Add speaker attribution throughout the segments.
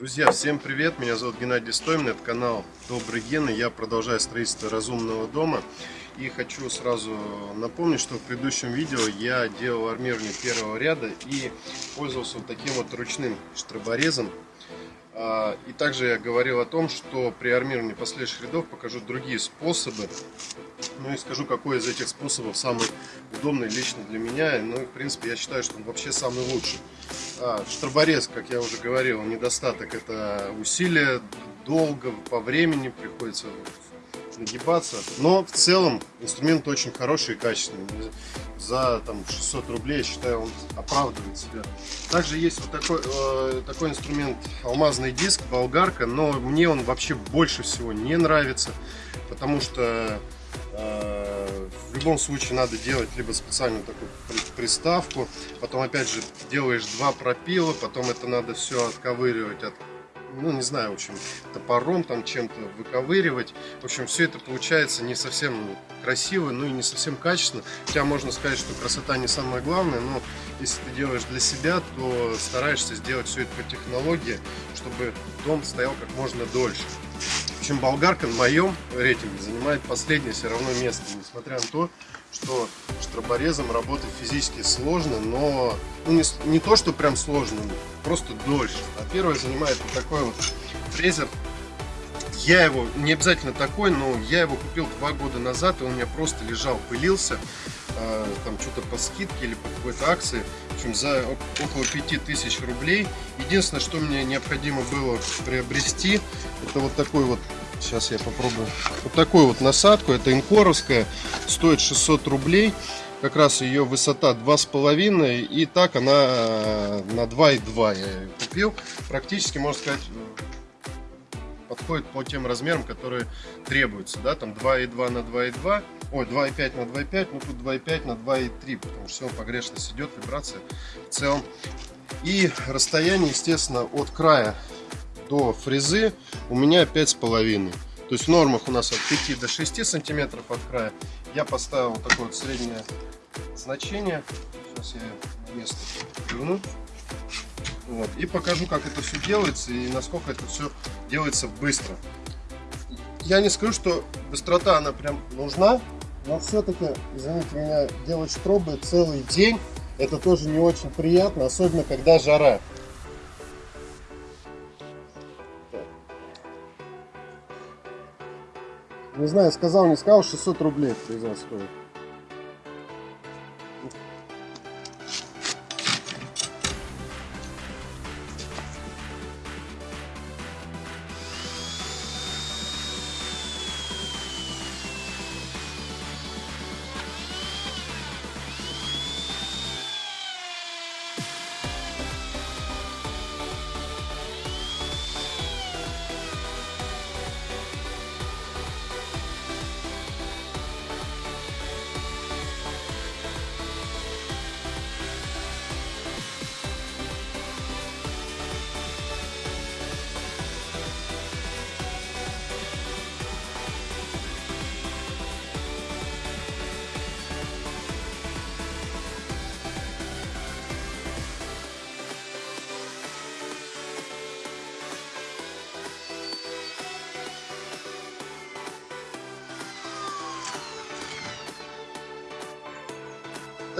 Speaker 1: Друзья, всем привет! Меня зовут Геннадий Стоймин, это канал Добрый Ген, и я продолжаю строительство разумного дома. И хочу сразу напомнить, что в предыдущем видео я делал армирование первого ряда и пользовался вот таким вот ручным штроборезом. А, и также я говорил о том, что при армировании последующих рядов покажу другие способы. Ну и скажу, какой из этих способов самый удобный лично для меня. Ну и в принципе я считаю, что он вообще самый лучший. А, штроборез, как я уже говорил, недостаток это усилия, долго, по времени приходится нагибаться. Но в целом инструмент очень хороший и качественный. За там, 600 рублей, я считаю, он оправдывает себя. Также есть вот такой, э, такой инструмент, алмазный диск, болгарка, но мне он вообще больше всего не нравится, потому что э, в любом случае надо делать либо специальную такую приставку, потом опять же делаешь два пропила, потом это надо все отковыривать от ну, не знаю, в общем, топором там чем-то выковыривать. В общем, все это получается не совсем красиво, ну и не совсем качественно. Хотя можно сказать, что красота не самое главное, но если ты делаешь для себя, то стараешься сделать все это по технологии, чтобы дом стоял как можно дольше. Общем, болгарка на моем рейтинге занимает последнее все равно место, несмотря на то, что штроборезом работать физически сложно, но ну, не, не то, что прям сложно, просто дольше. А первое занимает вот такой вот фрезер. Я его, не обязательно такой, но я его купил два года назад, и он у меня просто лежал, пылился, э, там что-то по скидке или по какой-то акции, в общем, за около 5000 рублей. Единственное, что мне необходимо было приобрести, это вот такой вот Сейчас я попробую. Вот такую вот насадку. Это инкоровская. Стоит 600 рублей. Как раз ее высота 2,5. И так она э, на 2,2 я ее купил. Практически, можно сказать, подходит по тем размерам, которые требуются. Да? Там 2,2 на 2,2. Ой, 2,5 на 2,5. Ну тут 2,5 на 2,3. Потому что все погрешность идет, вибрация в целом. И расстояние, естественно, от края до фрезы у меня 5,5. То есть в нормах у нас от 5 до 6 сантиметров от края. Я поставил такое вот среднее значение. Сейчас я место верну. Вот. И покажу, как это все делается и насколько это все делается быстро. Я не скажу, что быстрота она прям нужна, но все-таки, извините меня, делать штробы целый день, это тоже не очень приятно, особенно когда жара. Не знаю, сказал, не сказал, 600 рублей фреза стоит.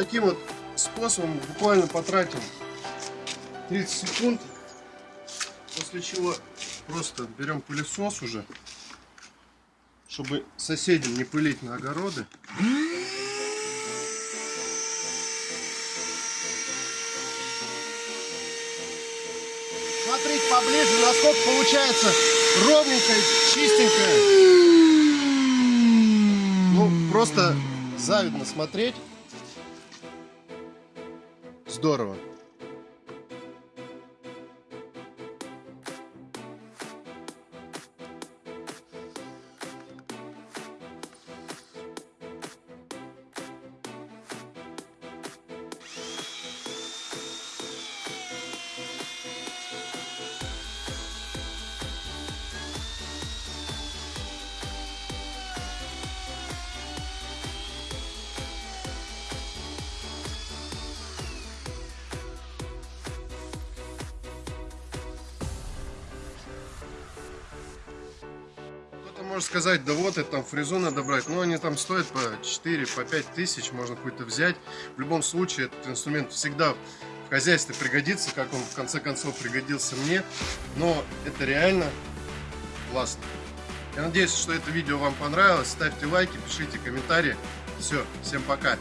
Speaker 1: Таким вот способом буквально потратим 30 секунд. После чего просто берем пылесос уже, чтобы соседям не пылить на огороды. Смотрите поближе, насколько получается ровненько, чистенько. Ну, просто завидно смотреть здорово. Можно сказать, да вот, это там фрезу надо брать, но они там стоят по 4, по 5 тысяч, можно какой-то взять. В любом случае, этот инструмент всегда в хозяйстве пригодится, как он в конце концов пригодился мне, но это реально классно. Я надеюсь, что это видео вам понравилось. Ставьте лайки, пишите комментарии. Все, всем пока.